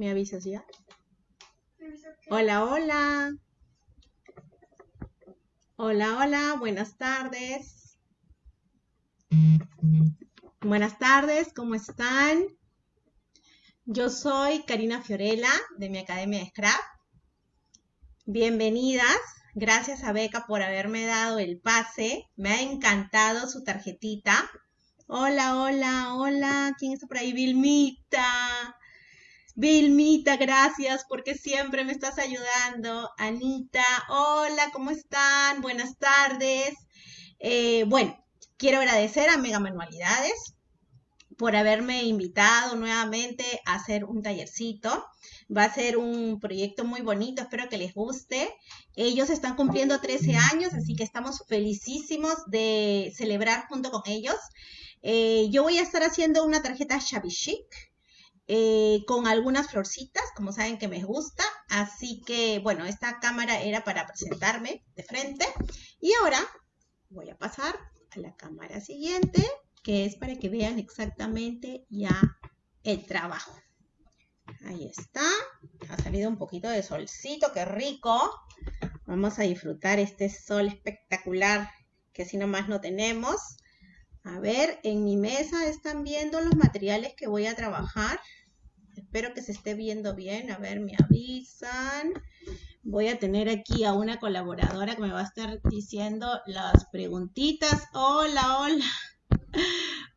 ¿Me avisas ya? Hola, hola. Hola, hola, buenas tardes. Buenas tardes, ¿cómo están? Yo soy Karina Fiorella de mi Academia de Scrap. Bienvenidas. Gracias a Beca por haberme dado el pase. Me ha encantado su tarjetita. Hola, hola, hola. ¿Quién está por ahí? Vilmita. Vilmita, gracias porque siempre me estás ayudando. Anita, hola, ¿cómo están? Buenas tardes. Eh, bueno, quiero agradecer a Mega Manualidades por haberme invitado nuevamente a hacer un tallercito. Va a ser un proyecto muy bonito, espero que les guste. Ellos están cumpliendo 13 años, así que estamos felicísimos de celebrar junto con ellos. Eh, yo voy a estar haciendo una tarjeta Shabby Chic eh, con algunas florcitas, como saben que me gusta. Así que, bueno, esta cámara era para presentarme de frente. Y ahora voy a pasar a la cámara siguiente, que es para que vean exactamente ya el trabajo. Ahí está. Ha salido un poquito de solcito, qué rico. Vamos a disfrutar este sol espectacular que así nomás no tenemos. A ver, en mi mesa están viendo los materiales que voy a trabajar. Espero que se esté viendo bien. A ver, me avisan. Voy a tener aquí a una colaboradora que me va a estar diciendo las preguntitas. Hola, hola.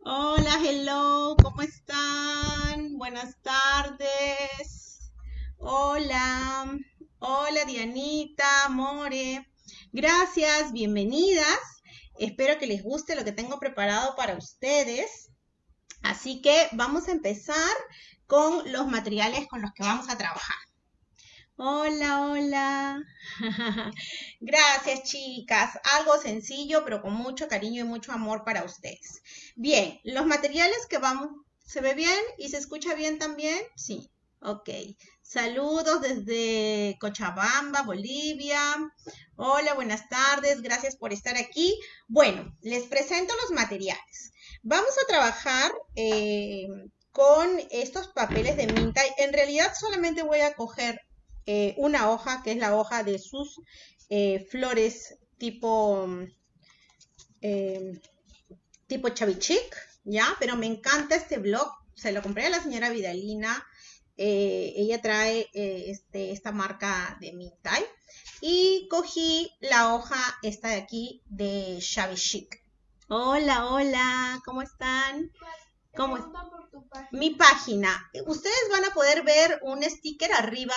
Hola, hello, ¿cómo están? Buenas tardes. Hola, hola Dianita, More. Gracias, bienvenidas. Espero que les guste lo que tengo preparado para ustedes. Así que vamos a empezar con los materiales con los que vamos a trabajar. Hola, hola. Gracias, chicas. Algo sencillo, pero con mucho cariño y mucho amor para ustedes. Bien, los materiales que vamos... ¿Se ve bien y se escucha bien también? Sí. Ok. Saludos desde Cochabamba, Bolivia. Hola, buenas tardes. Gracias por estar aquí. Bueno, les presento los materiales. Vamos a trabajar eh, con estos papeles de minta. En realidad solamente voy a coger eh, una hoja, que es la hoja de sus eh, flores tipo, tipo chavichic, ¿ya? Pero me encanta este blog. Se lo compré a la señora Vidalina eh, ella trae eh, este, esta marca de Mintai. Y cogí la hoja esta de aquí de Shabby Chic. Hola, hola, ¿cómo están? ¿Cómo Mi página. Ustedes van a poder ver un sticker arriba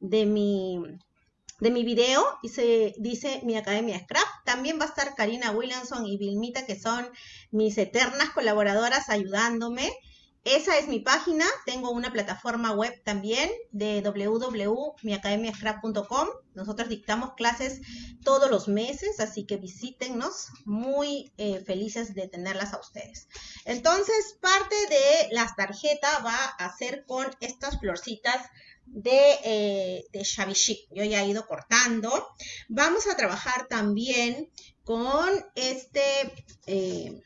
de mi, de mi video y se dice mi Academia Scrap. También va a estar Karina Williamson y Vilmita, que son mis eternas colaboradoras ayudándome. Esa es mi página. Tengo una plataforma web también de www.miacademiascrap.com. Nosotros dictamos clases todos los meses, así que visítennos. Muy eh, felices de tenerlas a ustedes. Entonces, parte de las tarjetas va a ser con estas florcitas de, eh, Chic. Yo ya he ido cortando. Vamos a trabajar también con este, eh,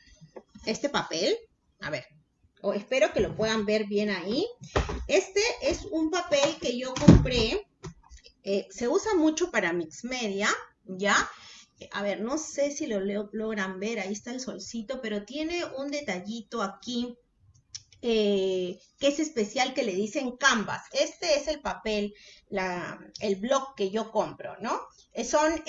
este papel. A ver, o espero que lo puedan ver bien ahí. Este es un papel que yo compré, eh, se usa mucho para mix media, ¿ya? A ver, no sé si lo logran ver, ahí está el solcito, pero tiene un detallito aquí eh, que es especial que le dicen canvas. Este es el papel, el blog que yo compro, ¿no? Eh, son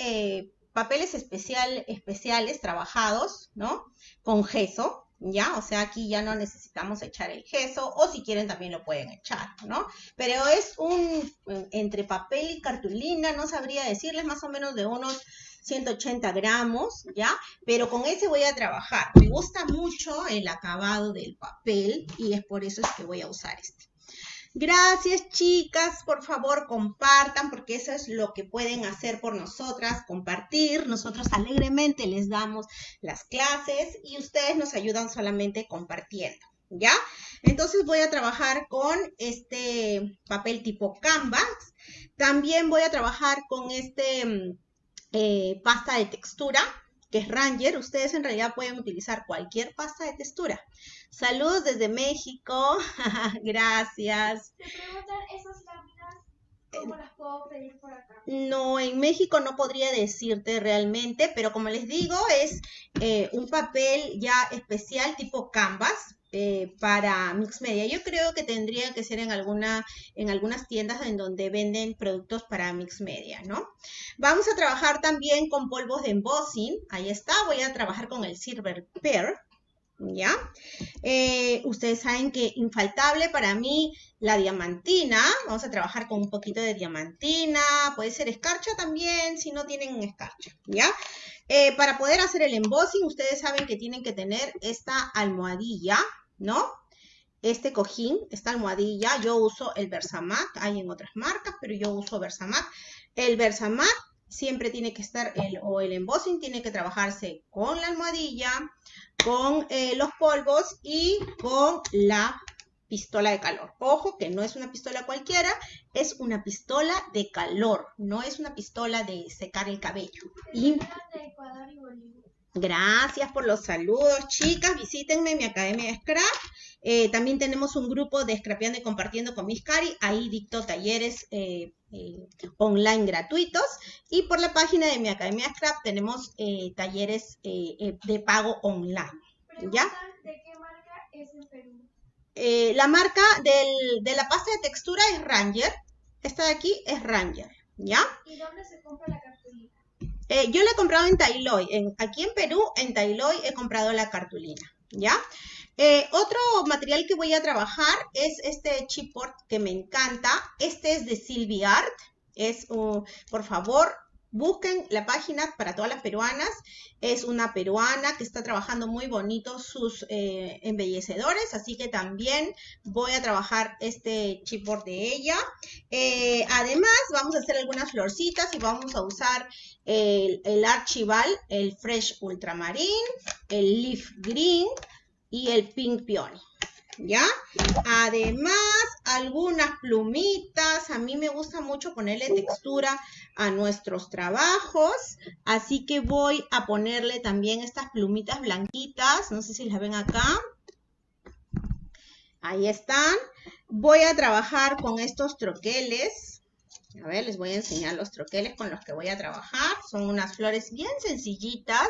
papeles especial, especiales trabajados, ¿no? Con gesso, ¿ya? O sea, aquí ya no necesitamos echar el queso, o si quieren también lo pueden echar, ¿no? Pero es un, entre papel y cartulina, no sabría decirles, más o menos de unos 180 gramos, ¿ya? Pero con ese voy a trabajar. Me gusta mucho el acabado del papel y es por eso es que voy a usar este. Gracias, chicas. Por favor, compartan porque eso es lo que pueden hacer por nosotras, compartir. Nosotros alegremente les damos las clases y ustedes nos ayudan solamente compartiendo. ¿Ya? Entonces voy a trabajar con este papel tipo canvas. También voy a trabajar con este mm, eh, pasta de textura que es Ranger, ustedes en realidad pueden utilizar cualquier pasta de textura. Saludos desde México, gracias. Te preguntan esas láminas, ¿cómo las puedo pedir por acá? No, en México no podría decirte realmente, pero como les digo, es eh, un papel ya especial tipo canvas, eh, para Mix Media. Yo creo que tendría que ser en, alguna, en algunas tiendas en donde venden productos para Mix Media, ¿no? Vamos a trabajar también con polvos de embossing. Ahí está, voy a trabajar con el Silver Pear. ¿Ya? Eh, ustedes saben que infaltable para mí la diamantina. Vamos a trabajar con un poquito de diamantina. Puede ser escarcha también, si no tienen escarcha, ¿ya? Eh, para poder hacer el embossing, ustedes saben que tienen que tener esta almohadilla, ¿no? Este cojín, esta almohadilla, yo uso el Versamac, hay en otras marcas, pero yo uso Versamac. El Versamac siempre tiene que estar, el, o el embossing tiene que trabajarse con la almohadilla, con eh, los polvos y con la pistola de calor. Ojo que no es una pistola cualquiera, es una pistola de calor, no es una pistola de secar el cabello. Y... De Ecuador y Bolivia. Gracias por los saludos, chicas. Visítenme mi academia de Scrap. Eh, también tenemos un grupo de Scrapeando y Compartiendo con Miss Cari. Ahí dicto talleres eh, eh, online gratuitos. Y por la página de mi academia de Scrap tenemos talleres de pago online. ¿Ya? ¿De qué marca es en Perú? la marca del, de la pasta de textura es Ranger. Esta de aquí es Ranger. ¿Ya? ¿Y dónde se compra la? Eh, yo la he comprado en Tailoy. En, aquí en Perú, en Tailoy, he comprado la cartulina. ¿Ya? Eh, otro material que voy a trabajar es este chipboard que me encanta. Este es de Silvi Art. Es, por favor, Busquen la página para todas las peruanas. Es una peruana que está trabajando muy bonito sus eh, embellecedores, así que también voy a trabajar este chipboard de ella. Además, vamos a hacer algunas florcitas y vamos a usar el, Archival, el Fresh Ultramarine, el Leaf Green y el Pink Peony. ¿ya? Además, algunas plumitas. A mí me gusta mucho ponerle textura a nuestros trabajos. Así que voy a ponerle también estas plumitas blanquitas. No sé si las ven acá. Ahí están. Voy a trabajar con estos troqueles. A ver, les voy a enseñar los troqueles con los que voy a trabajar. Son unas flores bien sencillitas,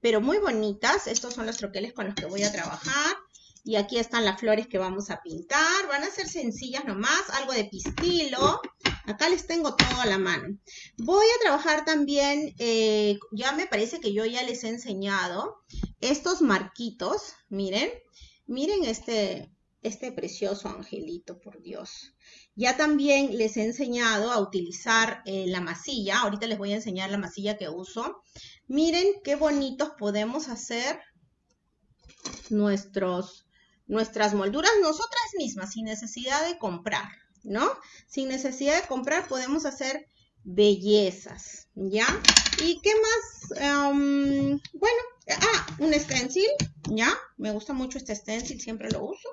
pero muy bonitas. Estos son los troqueles con los que voy a trabajar. Y aquí están las flores que vamos a pintar. Van a ser sencillas nomás, algo de pistilo. Acá les tengo todo a la mano. Voy a trabajar también, eh, ya me parece que yo ya les he enseñado estos marquitos. Miren, miren este, este precioso angelito, por Dios. Ya también les he enseñado a utilizar eh, la masilla. Ahorita les voy a enseñar la masilla que uso. Miren qué bonitos podemos hacer nuestros nuestras molduras nosotras mismas, sin necesidad de comprar, ¿no? Sin necesidad de comprar podemos hacer bellezas, ¿ya? ¿Y qué más? Em, bueno, ah, un stencil, ¿ya? Me gusta mucho este stencil, siempre lo uso.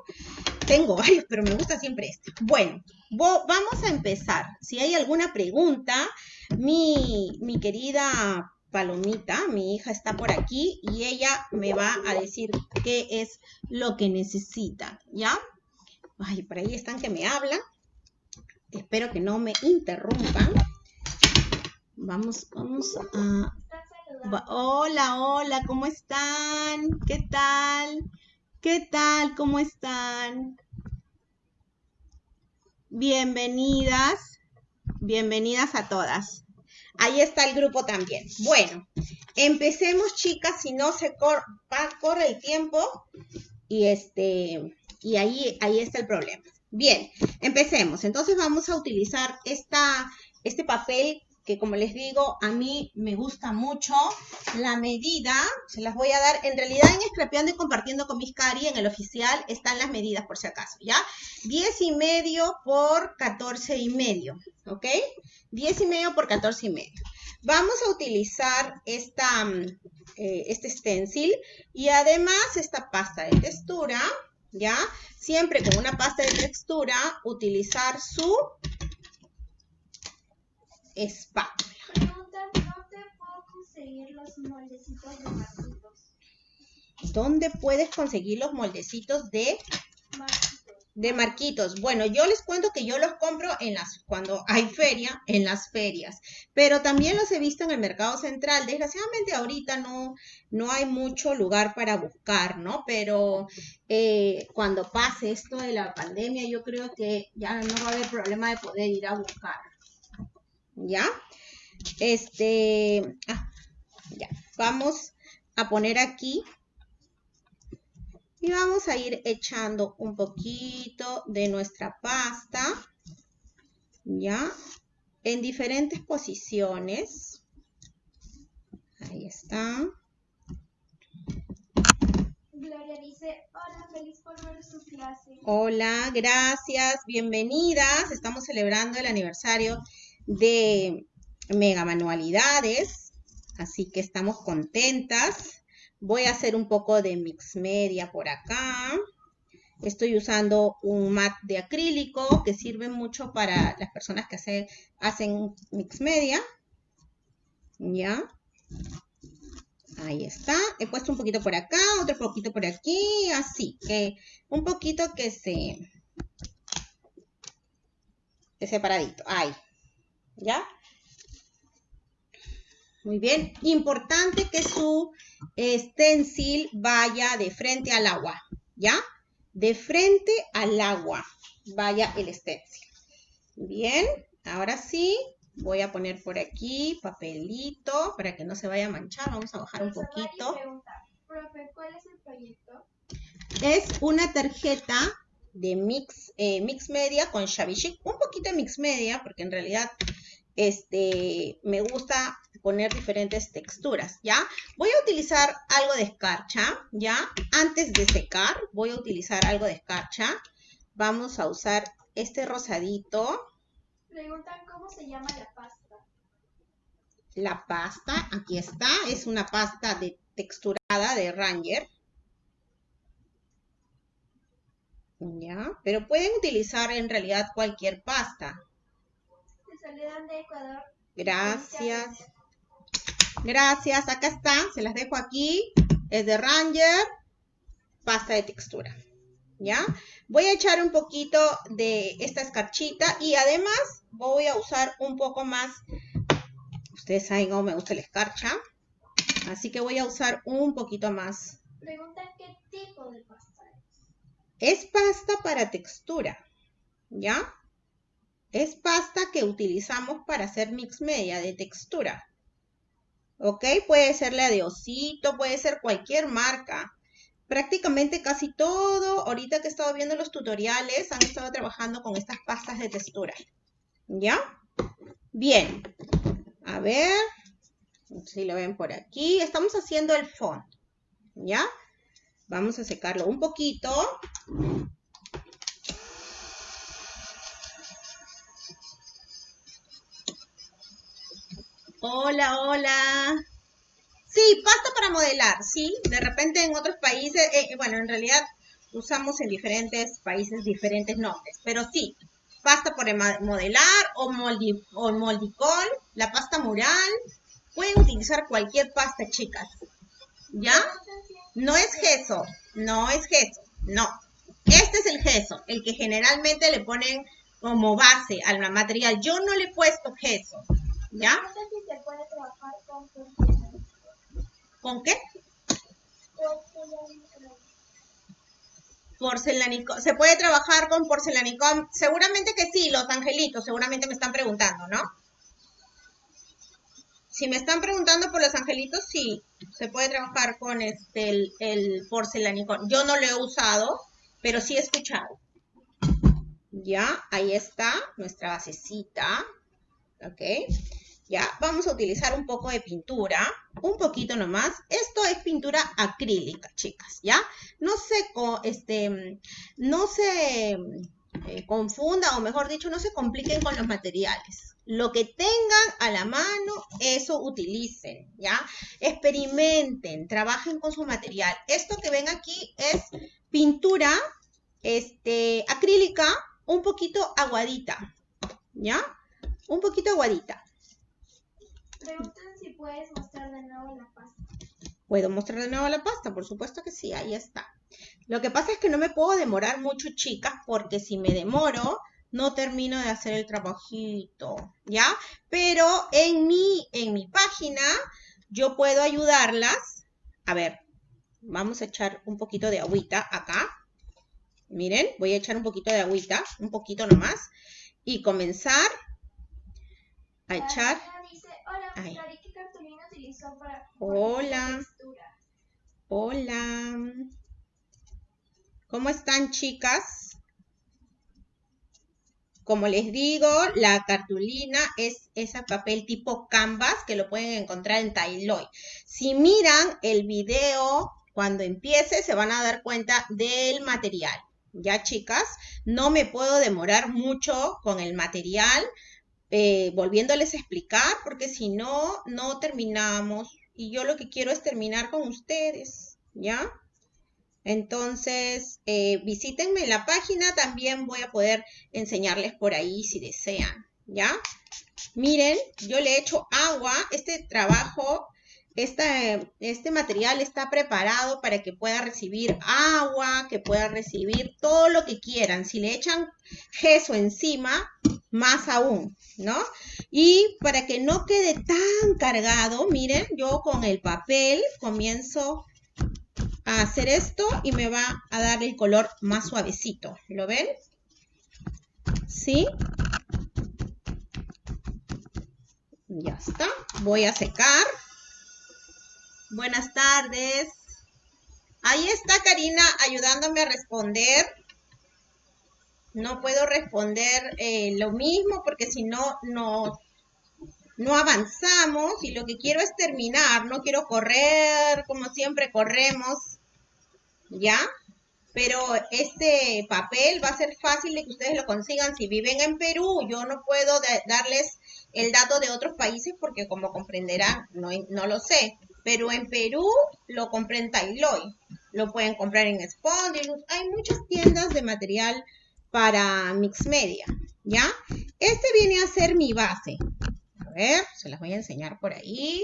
Tengo varios, pero me gusta siempre este. Bueno, vamos a empezar. Si hay alguna pregunta, mi, mi querida Palomita, mi hija está por aquí y ella me va a decir qué es lo que necesita, ¿ya? Ay, por ahí están que me hablan. Espero que no me interrumpan. Vamos, vamos a... Hola, hola, ¿cómo están? ¿Qué tal? ¿Qué tal? ¿Cómo están? Bienvenidas, bienvenidas a todas. Ahí está el grupo también. Bueno, empecemos, chicas, si no se corre el tiempo y este y ahí, ahí está el problema. Bien, empecemos. Entonces vamos a utilizar esta, este papel que como les digo, a mí me gusta mucho. La medida, se las voy a dar, en realidad en Scrapeando y Compartiendo con mis cari, en el oficial, están las medidas por si acaso, ¿ya? 10 y medio por 14 y medio, ¿ok? 10 y medio por 14 y medio. Vamos a utilizar esta, mm, eh, este stencil y además esta pasta de textura, ¿ya? Siempre con una pasta de textura, utilizar su espátula. Preguntan, ¿dónde puedo conseguir los moldecitos de marquitos? ¿Dónde puedes conseguir los moldecitos de Marquitos. de marquitos. Bueno, yo les cuento que yo los compro en las cuando hay feria, en las ferias, pero también los he visto en el mercado central. Desgraciadamente ahorita no no hay mucho lugar para buscar, ¿no? Pero eh, cuando pase esto de la pandemia, yo creo que ya no va a haber problema de poder ir a buscar. ¿Ya? Este, ah, ya. Vamos a poner aquí y vamos a ir echando un poquito de nuestra pasta, ¿ya? En diferentes posiciones. Ahí está. Gloria dice, hola, feliz por ver su clase. Hola, gracias, bienvenidas. Estamos celebrando el aniversario de Mega Manualidades, así que estamos contentas. Voy a hacer un poco de mix media por acá. Estoy usando un mat de acrílico que sirve mucho para las personas que hace- hacen mix media. ¿Ya? Ahí está. He puesto un poquito por acá, otro poquito por aquí, así que un poquito que se que separadito. Ahí. ¿Ya? Muy bien. Importante que su stencil vaya de frente al agua. ¿Ya? De frente al agua vaya el stencil. Bien. Ahora sí. Voy a poner por aquí papelito para que no se vaya a manchar. Vamos a bajar un poquito. pregunta, profe, ¿cuál es el proyecto? Es una tarjeta de mix, eh, mix media con Shabby Chic. Un poquito de mix media, porque en realidad este, me gusta poner diferentes texturas, ¿ya? Voy a utilizar algo de escarcha, ¿ya? Antes de secar, voy a utilizar algo de escarcha. Vamos a usar este rosadito, Preguntan cómo se llama la pasta. la pasta, aquí está, es una pasta de texturada de Ranger. ¿Ya? Pero pueden utilizar en realidad cualquier pasta. De Ecuador. Gracias. Gracias, acá está, se las dejo aquí. Es de Ranger, pasta de textura. ¿Ya? Voy a echar un poquito de esta escarchita y además voy a usar un poco más. Ustedes saben cómo me gusta la escarcha. Así que voy a usar un poquito más. Preguntan qué tipo de pasta Es es. pasta para textura. ¿Ya? Es pasta que utilizamos para hacer mix media de textura. ¿Ok? Puede ser la de osito, puede ser cualquier marca. Prácticamente casi todo, ahorita que he estado viendo los tutoriales, han estado trabajando con estas pastas de textura. ¿Ya? Bien. A ver, si lo ven por aquí. Estamos haciendo el fondo. ¿Ya? Vamos a secarlo un poquito. Hola, hola. Sí, pasta para modelar, sí. De repente en otros países, eh, bueno, en realidad usamos en diferentes países diferentes nombres, pero sí, pasta para modelar o, moldi, o moldicol, la pasta mural. Pueden utilizar cualquier pasta, chicas. ¿Ya? No es gesso, no es gesso, no. Este es el gesso, el que generalmente le ponen como base al material. Yo no le he puesto gesso, ¿ya? Si se puede trabajar con. ¿Con qué? Porcelana. Porcelánico. ¿Se puede trabajar con porcelanicón? Seguramente que sí, los angelitos, seguramente me están preguntando, ¿no? Si me están preguntando por los angelitos, sí, se puede trabajar con este, el, el porcelanicón. Yo no lo he usado, pero sí he escuchado. Ya, ahí está nuestra basecita. ¿Ok? Ya, vamos a utilizar un poco de pintura, un poquito nomás. Esto es pintura acrílica, chicas, ¿ya? No se, este, no se eh, confunda, o mejor dicho, no se compliquen con los materiales. Lo que tengan a la mano, eso utilicen, ¿ya? Experimenten, trabajen con su material. Esto que ven aquí es pintura este, acrílica, un poquito aguadita, ¿ya? Un poquito aguadita. Preguntan si puedes mostrar de nuevo la pasta. ¿Puedo mostrar de nuevo la pasta? Por supuesto que sí, ahí está. Lo que pasa es que no me puedo demorar mucho, chicas, porque si me demoro, no termino de hacer el trabajito, ¿ya? Pero en mi, en mi página yo puedo ayudarlas. A ver, vamos a echar un poquito de agüita acá. Miren, voy a echar un poquito de agüita, un poquito nomás, y comenzar a echar. Hola, ¿qué cartulina utilizó para Hola. textura? Hola. ¿Cómo están, chicas? Como les digo, la cartulina es ese papel tipo canvas que lo pueden encontrar en Tailoy. Si miran el video cuando empiece, se van a dar cuenta del material. Ya, chicas, no me puedo demorar mucho con el material, eh, volviéndoles a explicar, porque si no, no terminamos. Y yo lo que quiero es terminar con ustedes, ¿ya? Entonces, eh, visítenme en la página, también voy a poder enseñarles por ahí si desean, ¿ya? Miren, yo le echo agua, este trabajo, esta- este material está preparado para que pueda recibir agua, que pueda recibir todo lo que quieran. Si le echan gesso encima, más aún, ¿no? Y para que no quede tan cargado, miren, yo con el papel comienzo a hacer esto y me va a dar el color más suavecito. ¿Lo ven? ¿Sí? Ya está. Voy a secar. Buenas tardes. Ahí está Karina ayudándome a responder. No puedo responder eh, lo mismo porque si no, no, no avanzamos y lo que quiero es terminar. No quiero correr como siempre corremos. ¿Ya? Pero este papel va a ser fácil de que ustedes lo consigan si viven en Perú. Yo no puedo da- darles el dato de otros países porque como comprenderán, no, no lo sé. Pero en Perú lo compré en Tailoy. Lo pueden comprar en Spondylus. Hay muchas tiendas de material para Mix Media. ¿Ya? Este viene a ser mi base. A ver, se las voy a enseñar por ahí.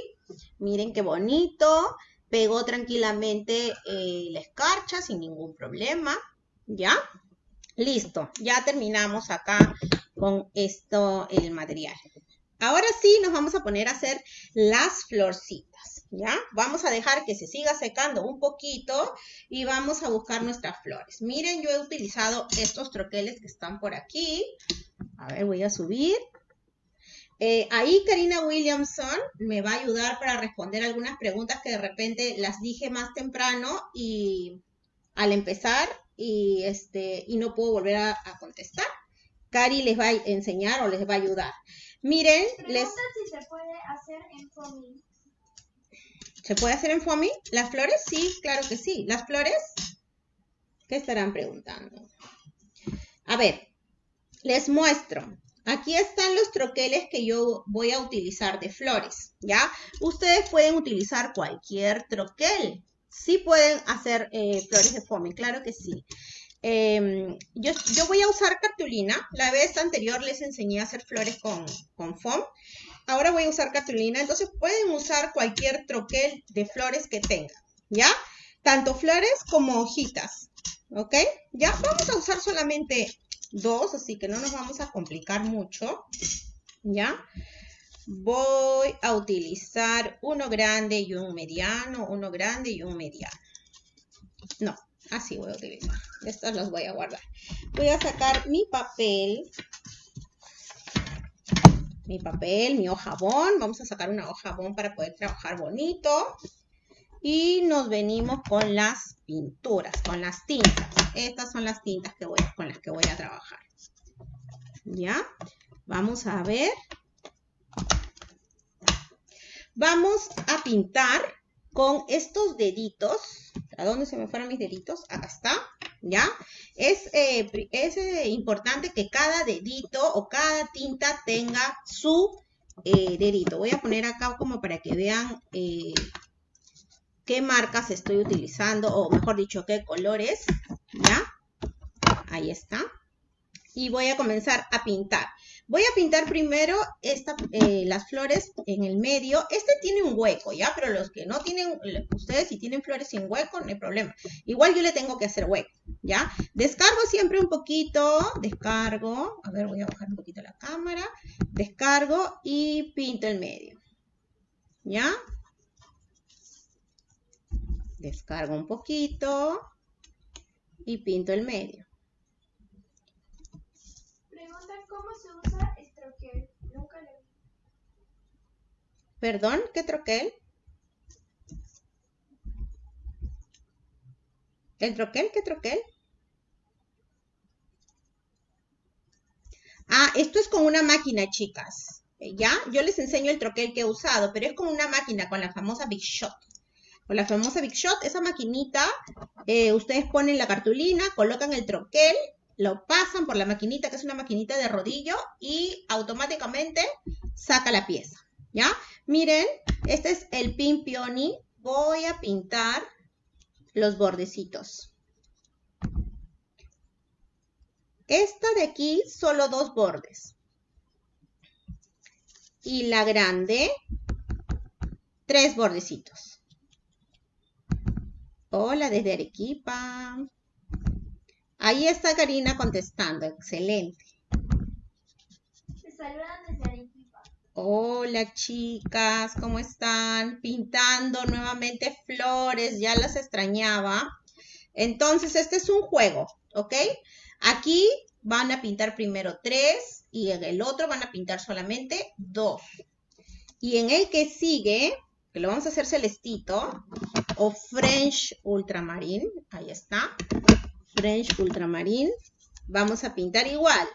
Miren qué bonito. Pegó tranquilamente eh, la escarcha sin ningún problema. ¿Ya? Listo. Ya terminamos acá con esto, el material. Ahora sí nos vamos a poner a hacer las florcitas, ¿ya? Vamos a dejar que se siga secando un poquito y vamos a buscar nuestras flores. Miren, yo he utilizado estos troqueles que están por aquí. A ver, voy a subir. Eh, ahí Karina Williamson me va a ayudar para responder algunas preguntas que de repente las dije más temprano y al empezar y, este, y no puedo volver a, a contestar. Cari les va a enseñar o les va a ayudar. Miren, les, si se puede hacer en foamy. ¿Se puede hacer en foamy? ¿Las flores? Sí, claro que sí. ¿Las flores? ¿Qué estarán preguntando? A ver, les muestro. Aquí están los troqueles que yo voy a utilizar de flores, ¿ya? Ustedes pueden utilizar cualquier troquel. Sí pueden hacer eh, flores de foamy, claro que sí. Em, yo, yo voy a usar cartulina. La vez anterior les enseñé a hacer flores con, con foam. Ahora voy a usar cartulina. Entonces pueden usar cualquier troquel de flores que tengan, ¿ya? Tanto flores como hojitas, ¿ok? Ya vamos a usar solamente dos, así que no nos vamos a complicar mucho, ¿ya? Voy a utilizar uno grande y un mediano, uno grande y un mediano. No, así voy a utilizar. Estos los voy a guardar. Voy a sacar mi papel. Mi papel, mi hojabón. Vamos a sacar una hojabón para poder trabajar bonito. Y nos venimos con las pinturas, con las tintas. Estas son las tintas que voy, con las que voy a trabajar. ¿Ya? Vamos a ver. Vamos a pintar con estos deditos. ¿A dónde se me fueron mis deditos? Acá está. ¿Ya? Es, eh, es eh, importante que cada dedito o cada tinta tenga su eh, dedito. Voy a poner acá como para que vean qué marcas estoy utilizando, o mejor dicho, qué colores, ¿ya? Ahí está. y voy a comenzar a pintar. Voy a pintar primero esta, las flores en el medio. Este tiene un hueco, ¿ya? Pero los que no tienen, ustedes si tienen flores sin hueco, no hay problema. Igual yo le tengo que hacer hueco, ¿ya? Descargo siempre un poquito, descargo, a ver, voy a bajar un poquito la cámara, descargo y pinto el medio, ¿ya? Descargo un poquito y pinto el medio. ¿Cómo se usa el troquel? Nunca le. ¿Perdón? ¿Qué troquel? ¿El troquel? ¿Qué troquel? Ah, esto es con una máquina, chicas. ¿Ya? Yo les enseño el troquel que he usado, pero es con una máquina, con la famosa Big Shot. Con la famosa Big Shot, esa maquinita, eh, ustedes ponen la cartulina, colocan el troquel lo pasan por la maquinita, que es una maquinita de rodillo, y automáticamente saca la pieza, ¿ya? Miren, este es el pin peony. Voy a pintar los bordecitos. Esta de aquí, solo dos bordes. Y la grande, tres bordecitos. Hola desde Arequipa. Ahí está Karina contestando, excelente. Se saludan desde Arequipa. Hola chicas, ¿cómo están? Pintando nuevamente flores, ya las extrañaba. Entonces, este es un juego, ¿ok? Aquí van a pintar primero tres y en el otro van a pintar solamente dos. Y en el que sigue, que lo vamos a hacer celestito, o French Ultramarine, ahí está. French Ultramarine. Vamos a pintar igual.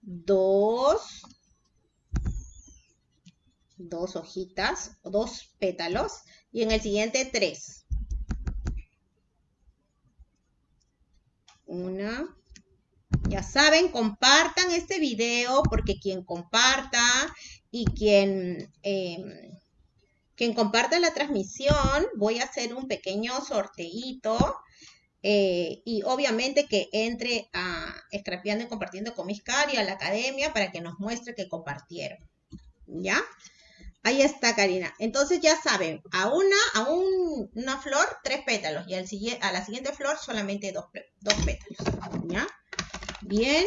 Dos, dos hojitas, dos pétalos. Y en el siguiente, tres. Una. Ya saben, compartan este video porque quien comparta y quien, em, quien comparta la transmisión, voy a hacer un pequeño sorteito eh, y obviamente que entre a Scrapeando y Compartiendo con mis cari a la academia para que nos muestre que compartieron. ¿Ya? Ahí está, Karina. Entonces ya saben, a una, a una flor, tres pétalos. Y al, a la siguiente flor solamente dos, dos pétalos. ¿Ya? Bien,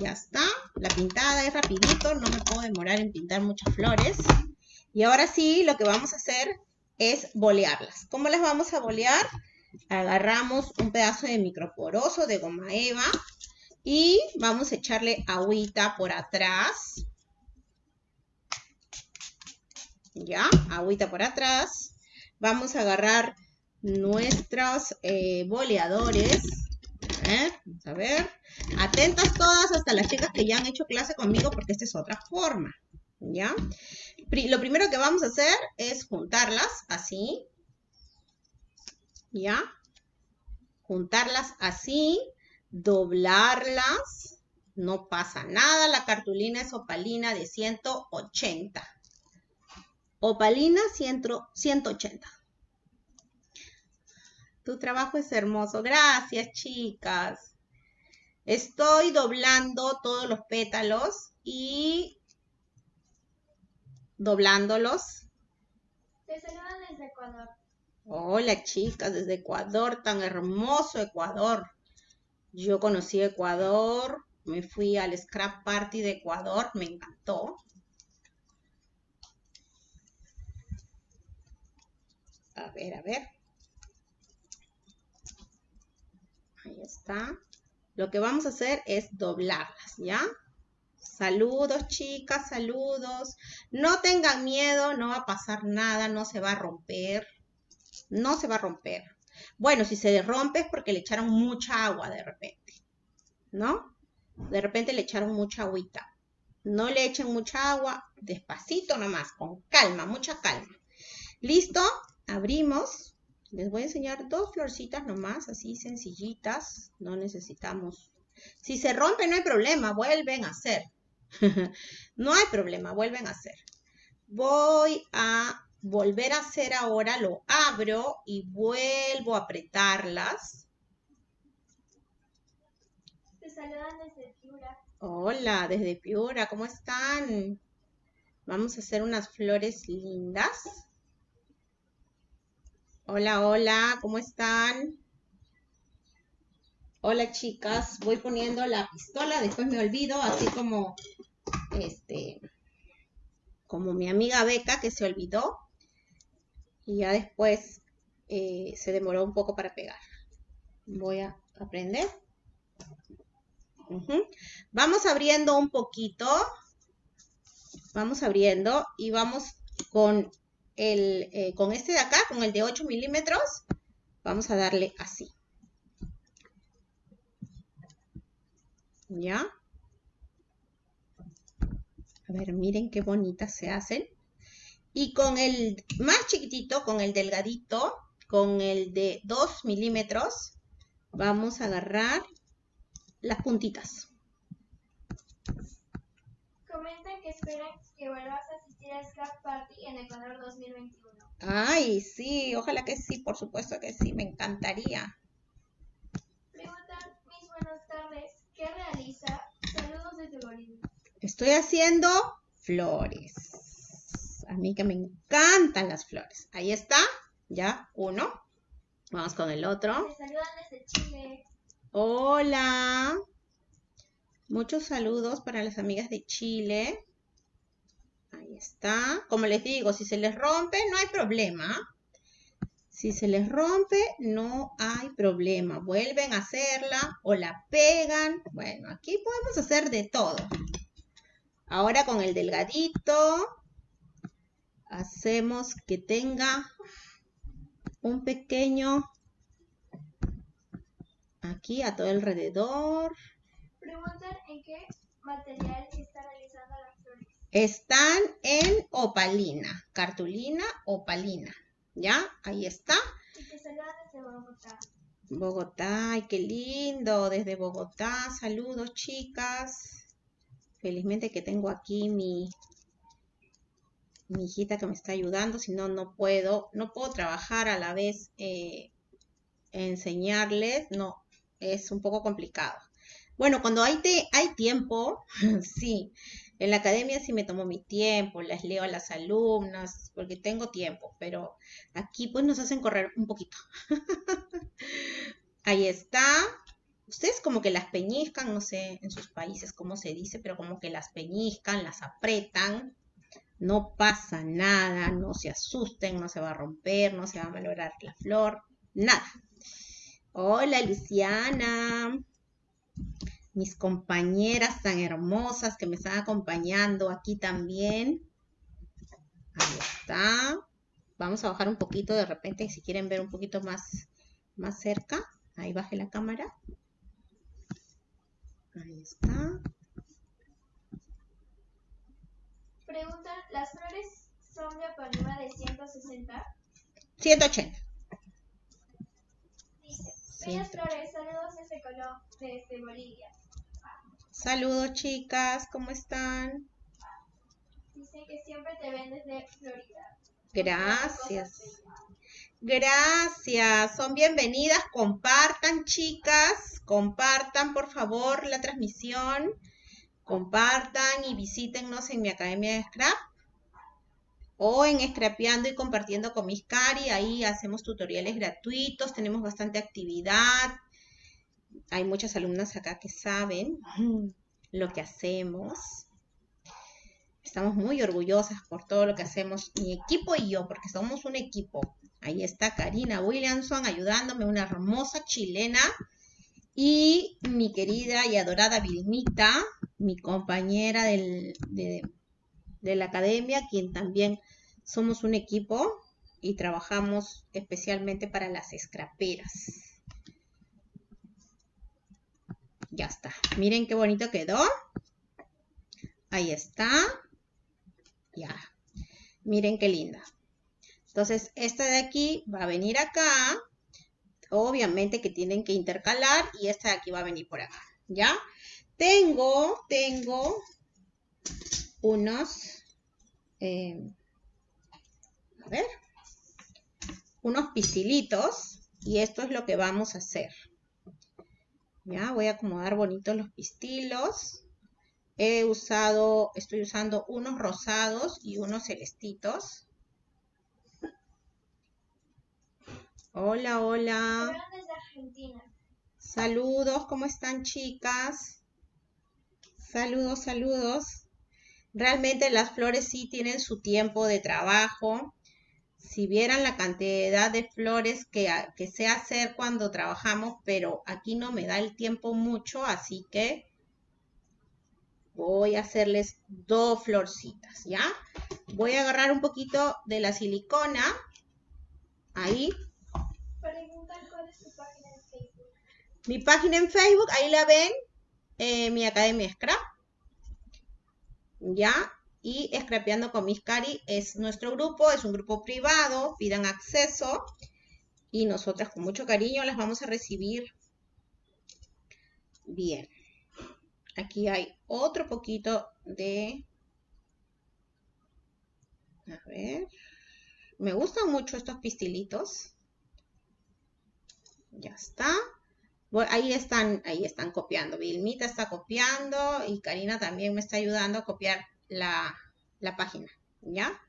ya está. La pintada es rapidito, no me puedo demorar en pintar muchas flores. Y ahora sí, lo que vamos a hacer es bolearlas. ¿Cómo las vamos a bolear? agarramos un pedazo de microporoso de goma eva y vamos a echarle agüita por atrás. Ya, agüita por atrás. Vamos a agarrar nuestros eh, boleadores. vamos a ver. Atentas todas, hasta las chicas que ya han hecho clase conmigo, porque esta es otra forma. ¿Ya? Lo primero que vamos a hacer es juntarlas así. ¿ya? Juntarlas así, doblarlas, no pasa nada, la cartulina es opalina de 180. Opalina 180. Tu trabajo es hermoso. Gracias, chicas. Estoy doblando todos los pétalos y doblándolos. Te saludan desde Ecuador. Hola chicas, desde Ecuador, tan hermoso Ecuador. Yo conocí Ecuador, me fui al Scrap Party de Ecuador, me encantó. A ver, a ver. Ahí está. Lo que vamos a hacer es doblarlas, ¿ya? Saludos, chicas, saludos. No tengan miedo, no va a pasar nada, no se va a romper no se va a romper. Bueno, si se rompe es porque le echaron mucha agua de repente, ¿no? De repente le echaron mucha agüita. No le echen mucha agua, despacito nomás, con calma, mucha calma. ¿Listo? Abrimos. Les voy a enseñar dos florcitas nomás, así sencillitas. No necesitamos. Si se rompe no hay problema, vuelven a hacer. no hay problema, vuelven a hacer. Voy a volver a hacer ahora, lo abro y vuelvo a apretarlas. Te saludan desde Piura. Hola, desde Piura, ¿cómo están? Vamos a hacer unas flores lindas. Hola, hola, ¿cómo están? Hola chicas, voy poniendo la pistola, después me olvido, así como este, como mi amiga Beca que se olvidó y ya después eh, se demoró un poco para pegar. Voy a aprender. Vamos abriendo un poquito. Vamos abriendo y vamos con eh, con este de acá, con el de 8 milímetros. Vamos a darle así. ¿Ya? A ver, miren qué bonitas se hacen. Y con el más chiquitito, con el delgadito, con el de 2 milímetros, vamos a agarrar las puntitas. Comentan que esperan que vuelvas a Scrap Party en Ecuador 2021. Ay, sí, ojalá que sí, por supuesto que sí, me encantaría. Preguntan, mis buenas tardes, ¿qué realiza? Saludos desde Bolivia. Estoy haciendo flores. A mí que me encantan las flores. Ahí está, ya, uno. Vamos con el otro. Te saludan desde Chile. Hola. Muchos saludos para las amigas de Chile. Está. Como les digo, si se les rompe, no hay problema. Si se les rompe, no hay problema. Vuelven a hacerla o la pegan. Bueno, aquí podemos hacer de todo. Ahora con el delgadito, hacemos que tenga un pequeño aquí a todo alrededor. Preguntan en qué material. Están en opalina, cartulina opalina. ¿Ya? Ahí está. Bogotá. Bogotá, ay, qué lindo. Desde Bogotá, saludos chicas. Felizmente que tengo aquí mi, mi hijita que me está ayudando, si no, no puedo, no puedo trabajar a la vez, eh, enseñarles, no, es un poco complicado. Bueno, cuando hay, te- hay tiempo, sí, en la academia sí me tomo mi tiempo, les leo a las alumnas, porque tengo tiempo, pero aquí pues nos hacen correr un poquito. Ahí está. Ustedes como que las peñiscan, no sé en sus países cómo se dice, pero como que las peñiscan, las apretan. No pasa nada, no se asusten, no se va a romper, no se va a malograr la flor, nada. Hola Luciana, mis compañeras tan hermosas que me están acompañando aquí también. Ahí está. Vamos a bajar un poquito de repente, si quieren ver un poquito más, más cerca. Ahí baje la cámara. Ahí está. Preguntan, ¿las flores son de Apanema de 160? 180. Dice, bellas 180. flores, saludos desde Colón, desde Bolivia. Saludos chicas, ¿cómo están? Dicen que siempre te ven desde Florida. Gracias. Gracias, son bienvenidas. Compartan, chicas, compartan por favor la transmisión. Compartan y visítennos en mi academia de Scrap o en Scrapeando y compartiendo con mis Cari. Ahí hacemos tutoriales gratuitos, tenemos bastante actividad. Hay muchas alumnas acá que saben lo que hacemos. Estamos muy orgullosas por todo lo que hacemos, mi equipo y yo, porque somos un equipo. Ahí está Karina Williamson ayudándome, una hermosa chilena. Y mi querida y adorada Vilmita, mi compañera del- de, de la academia, quien también somos un equipo y trabajamos especialmente para las escraperas. Ya está. Miren qué bonito quedó. Ahí está. Ya. Miren qué linda. Entonces, esta de aquí va a venir acá. Obviamente que tienen que intercalar y esta de aquí va a venir por acá. ¿Ya? Tengo, tengo unos, eh, a ver, unos pistilitos y esto es lo que vamos a hacer. Ya, voy a acomodar bonitos los pistilos. He usado, estoy usando unos rosados y unos celestitos. Hola, hola. desde Argentina. Saludos, ¿cómo están chicas? Saludos, saludos. Realmente las flores sí tienen su tiempo de trabajo. Si vieran la cantidad de flores que, que sé hacer cuando trabajamos, pero aquí no me da el tiempo mucho, así que voy a hacerles dos florcitas, ¿ya? Voy a agarrar un poquito de la silicona. Ahí. Preguntan cuál es tu página en Facebook. Mi página en Facebook, ahí la ven. Eh, mi Academia Scrap. ¿Ya? Y Scrapeando con Miss Cari es nuestro grupo, es un grupo privado, pidan acceso y nosotras con mucho cariño las vamos a recibir. Bien. Aquí hay otro poquito de... A ver. Me gustan mucho estos pistilitos. Ya está. ahí están, ahí están copiando. Vilmita está copiando y Karina también me está ayudando a copiar la, la página. ¿Ya?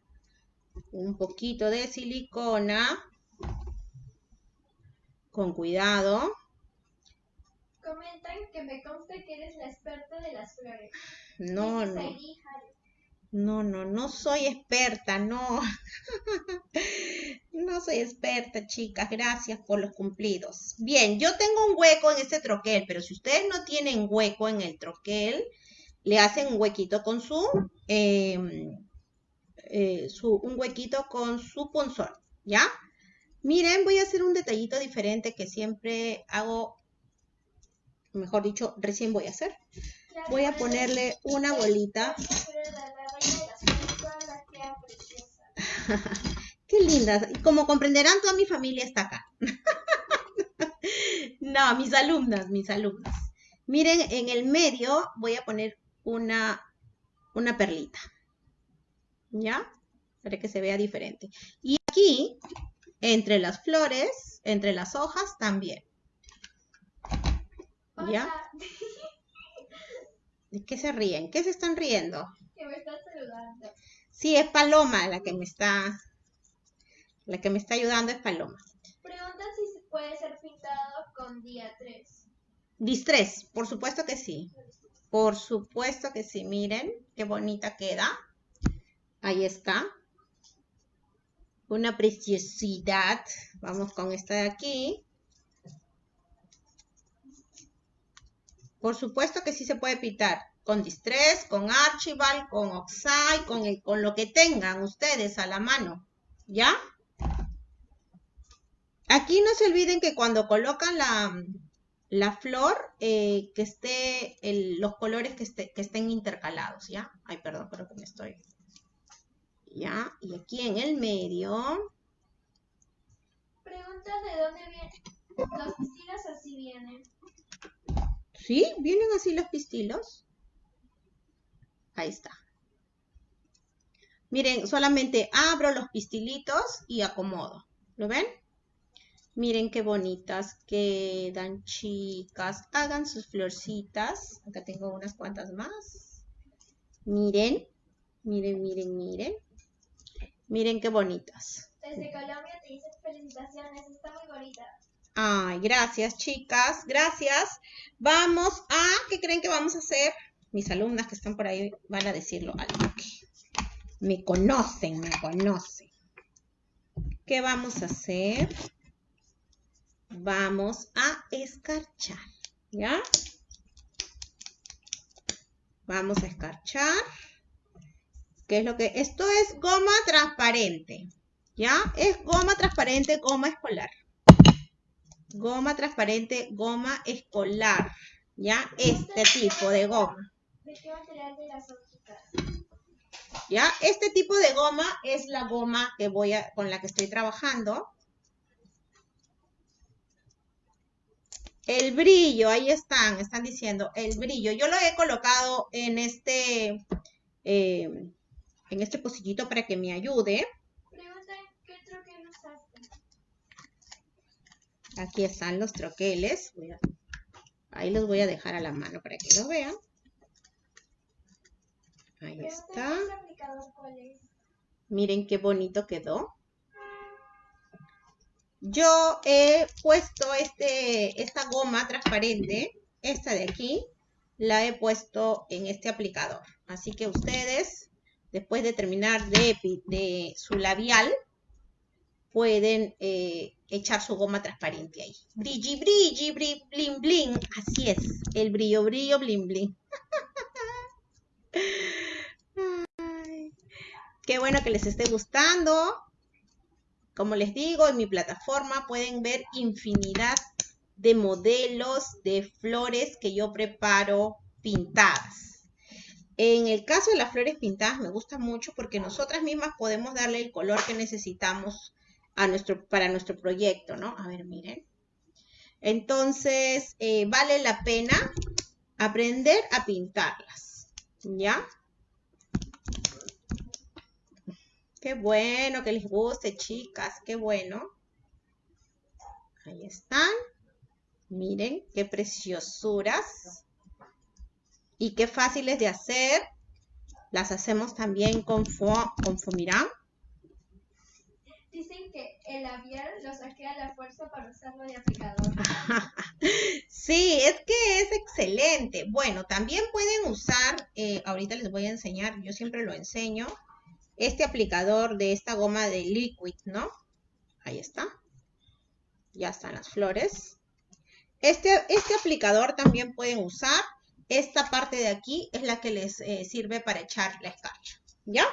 Un poquito de silicona. Con cuidado. Comentan que me consta que eres la experta de las flores. No, no. No, no, no soy experta, no. no soy experta, chicas. Gracias por los cumplidos. Bien, yo tengo un hueco en este troquel, pero si ustedes no tienen hueco en el troquel, le hacen un huequito con su, em, eh, su un huequito con su punzón, ¿ya? Miren, voy a hacer un detallito diferente que siempre hago mejor dicho, recién voy a hacer. Voy a ponerle una bolita. Qué linda. Como comprenderán, toda mi familia está acá. no, mis alumnas, mis alumnas. Miren, en el medio voy a poner una, una perlita. ¿Ya? Para que se vea diferente. Y aquí, entre las flores, entre las hojas también. ¿Ya? ¿De qué se ríen? ¿Qué se están riendo? Que me estás saludando. Sí, es Paloma la que me está, la que me está ayudando es Paloma. Pregunta si se puede ser pintado con día 3. Distrés, por supuesto que sí. Por supuesto que sí. Miren qué bonita queda. Ahí está. Una preciosidad. Vamos con esta de aquí. Por supuesto que sí se puede pintar con Distress, con Archival, con Oxide, con, con lo que tengan ustedes a la mano. ¿Ya? Aquí no se olviden que cuando colocan la, flor, eh, que esté los colores que, que estén intercalados, ¿ya? Ay, perdón, pero que me estoy... ¿Ya? Y aquí en el medio... Pregunta de dónde vienen. Los vestidos así vienen. ¿Sí? ¿Vienen así los pistilos? Ahí está. Miren, solamente abro los pistilitos y acomodo. ¿Lo ven? Miren qué bonitas quedan, chicas. Hagan sus florcitas. Acá tengo unas cuantas más. Miren, miren, miren, miren. Miren qué bonitas. Desde Colombia te dice felicitaciones, está muy bonita. Ay, gracias, chicas. Gracias. Vamos a, ¿qué creen que vamos a hacer? Mis alumnas que están por ahí van a decirlo me conocen, me conocen. ¿Qué vamos a hacer? Vamos a escarchar, ¿ya? Vamos a escarchar. ¿Qué es lo que? Esto es goma transparente, ¿ya? Es goma transparente, goma escolar goma transparente, goma escolar, ¿ya? Este tipo de goma. ¿De qué material de las hojitas? ¿Ya? Este tipo de goma es la goma que voy a, con la que estoy trabajando. El brillo, ahí están, están diciendo, el brillo. Yo lo he colocado en este, eh, en este pocillito para que me ayude. usaste? Aquí están los troqueles. Ahí los voy a dejar a la mano para que lo vean. Ahí está. Miren qué bonito quedó. Yo he puesto este, esta goma transparente, esta de aquí, la he puesto en este aplicador. Así que ustedes, después de terminar de, su labial, pueden eh, echar su goma transparente ahí. Brilli, brilli, bri, blin, blin. Así es, el brillo, brillo, blin, blin. Qué bueno que les esté gustando. Como les digo, en mi plataforma pueden ver infinidad de modelos de flores que yo preparo pintadas. En el caso de las flores pintadas me gusta mucho porque nosotras mismas podemos darle el color que necesitamos para nuestro proyecto, ¿no? A ver, miren. Entonces, eh, vale la pena aprender a pintarlas, ¿ya? Qué bueno que les guste, chicas, qué bueno. Ahí están. Miren qué preciosuras. Y qué fáciles de hacer. Las hacemos también con, fo con fomirán. Dicen que el labial lo saqué a la fuerza para usarlo de aplicador. Sí, es que es excelente. Bueno, también pueden usar, eh, ahorita les voy a enseñar, yo siempre lo enseño, este aplicador de esta goma de liquid, ¿no? Ahí está. Ya están las flores. Este, este aplicador también pueden usar. Esta parte de aquí es la que les eh, sirve para echar la escarcha. ¿Ya?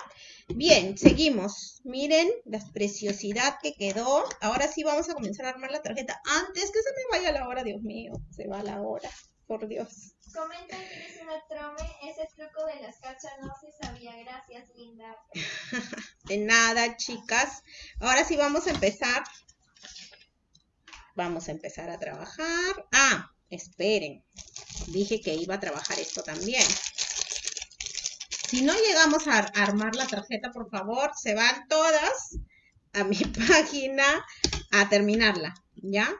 Bien, seguimos. Miren la preciosidad que quedó. Ahora sí vamos a comenzar a armar la tarjeta. Antes que se me vaya la hora, Dios mío. Se va la hora. Por Dios. Comentan que es una trome, ese truco de las cachas no se sabía. Gracias, linda. De nada, chicas. Ahora sí vamos a empezar. Vamos a empezar a trabajar. Ah, esperen. Dije que iba a trabajar esto también. Si no llegamos a ar- armar la tarjeta, por favor, se van todas a mi página a terminarla, ¿ya?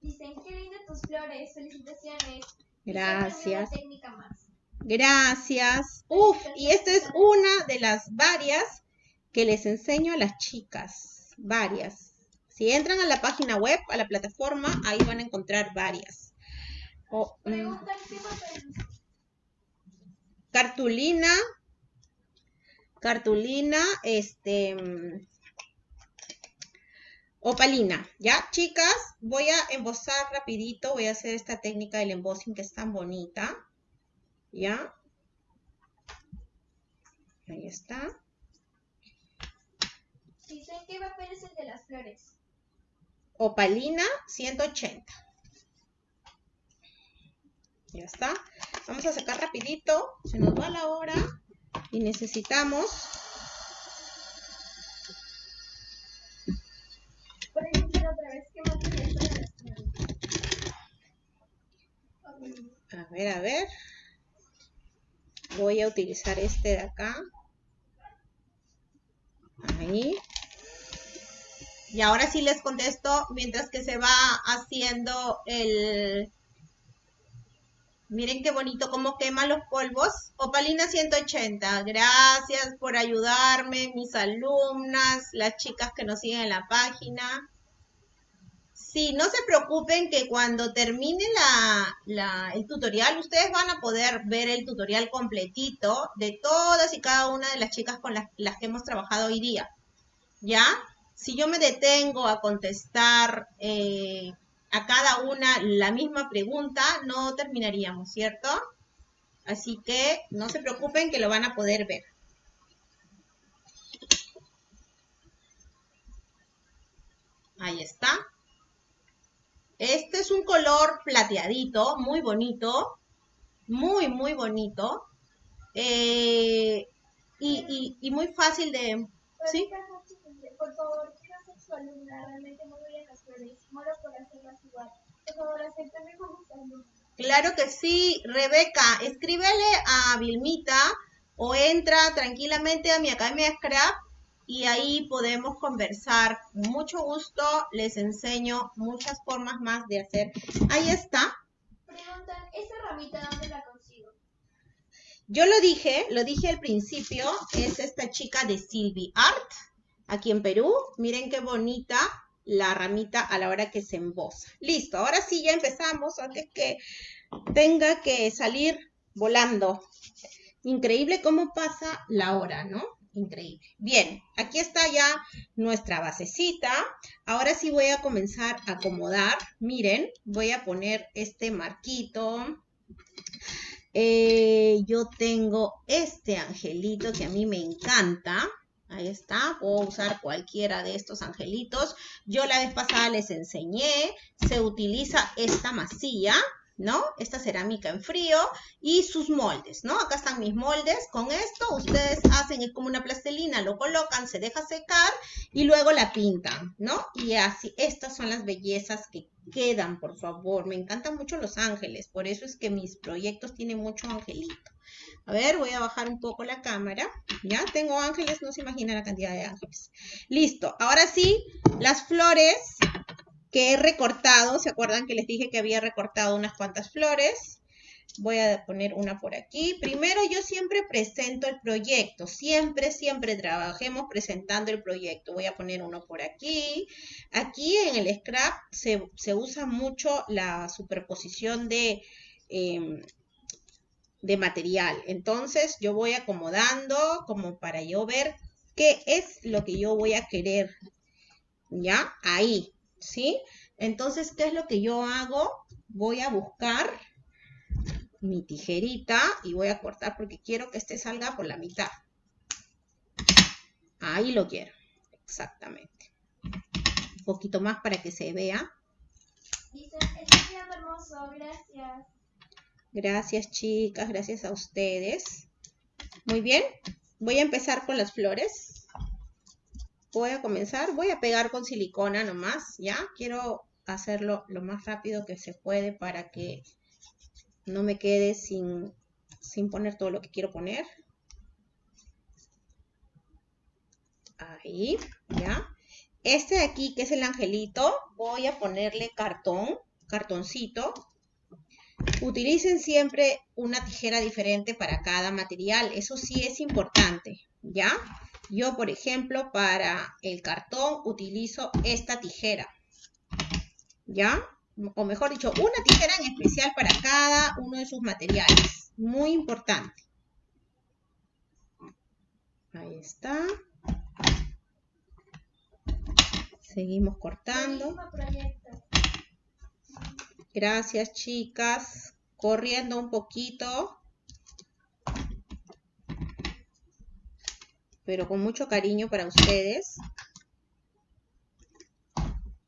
Dicen, qué lindas tus flores. Felicitaciones. Gracias. siempre una técnica más. Gracias. Uf, y esta es una de las varias que les enseño a las chicas. Varias. Si entran a la página web, a la plataforma, ahí van a encontrar varias. O, mm, cartulina. Cartulina, este. Opalina, ¿ya? Chicas, voy a embosar rapidito. Voy a hacer esta técnica del embossing que es tan bonita. ¿Ya? Ahí está. Dicen, ¿qué papel es el de las flores? Opalina 180. Ya está. Vamos a sacar rapidito. Se nos va la hora. Y necesitamos... A ver, a ver. Voy a utilizar este de acá. Ahí. Y ahora sí les contesto mientras que se va haciendo el... Miren qué bonito cómo quema los polvos. Opalina 180. Gracias por ayudarme, mis alumnas, las chicas que nos siguen en la página. Sí, no se preocupen que cuando termine el tutorial, ustedes van a poder ver el tutorial completito de todas y cada una de las chicas con las, las que hemos trabajado hoy día. ¿Ya? Si yo me detengo a contestar eh, a cada una la misma pregunta, no terminaríamos, ¿cierto? Así que no se preocupen que lo van a poder ver. Ahí está. Este es un color plateadito, muy bonito, muy, muy bonito. Eh, y, y- y muy fácil de... ¿Sí? Por favor, quiero ser su alumna. Realmente muy bien las flores. Muero por hacerlas igual. Por favor, acéptame como su alumna. Claro que sí, Rebeca, escríbele a Vilmita o entra tranquilamente a mi Academia de Scrap y ahí podemos conversar. mucho gusto les enseño muchas formas más de hacer. Ahí está. Preguntan, ¿esa ramita dónde la consigo? Yo lo dije, lo dije al principio, es esta chica de Silvi Art, aquí en Perú. Miren qué bonita la ramita a la hora que se embosa. Listo, ahora sí ya empezamos antes que tenga que salir volando. Increíble cómo pasa la hora, ¿no? Increíble. Bien, aquí está ya nuestra basecita. Ahora sí voy a comenzar a acomodar. Miren, voy a poner este marquito. Eh, yo tengo este angelito que a mí me encanta. Ahí está, puedo usar cualquiera de estos angelitos. Yo la vez pasada les enseñé, se utiliza esta masilla ¿no? Esta cerámica en frío y sus moldes, ¿no? Acá están mis moldes. Con esto ustedes hacen, es como una plastelina, lo colocan, se deja secar y luego la pintan, ¿no? Y así, estas son las bellezas que quedan, por favor. Me encantan mucho los ángeles, por eso es que mis proyectos tienen mucho angelito. A ver, voy a bajar un poco la cámara. Ya tengo ángeles, no se imagina la cantidad de ángeles. Listo, ahora sí, las flores que he recortado. ¿Se acuerdan que les dije que había recortado unas cuantas flores? Voy a poner una por aquí. Primero yo siempre presento el proyecto. Siempre, siempre trabajemos presentando el proyecto. Voy a poner uno por aquí. Aquí en el scrap se, usa mucho la superposición de, em, de material. Entonces yo voy acomodando como para yo ver qué es lo que yo voy a querer. ¿Ya? Ahí. ¿Sí? Entonces, ¿qué es lo que yo hago? Voy a buscar mi tijerita y voy a cortar porque quiero que este salga por la mitad. Ahí lo quiero, exactamente. Un poquito más para que se vea. hermoso, gracias. Gracias chicas, gracias a ustedes. Muy bien, voy a empezar con las flores voy a comenzar, voy a pegar con silicona nomás, ¿ya? Quiero hacerlo lo más rápido que se puede para que no me quede sin, sin poner todo lo que quiero poner. Ahí, ¿ya? Este de aquí, que es el angelito, voy a ponerle cartón, cartoncito. Utilicen siempre una tijera diferente para cada material, eso sí es importante, ¿ya? Yo, por ejemplo, para el cartón utilizo esta tijera. ¿Ya? O mejor dicho, una tijera en especial para cada uno de sus materiales. Muy importante. Ahí está. Seguimos cortando. Gracias, chicas. Corriendo un poquito. Pero con mucho cariño para ustedes.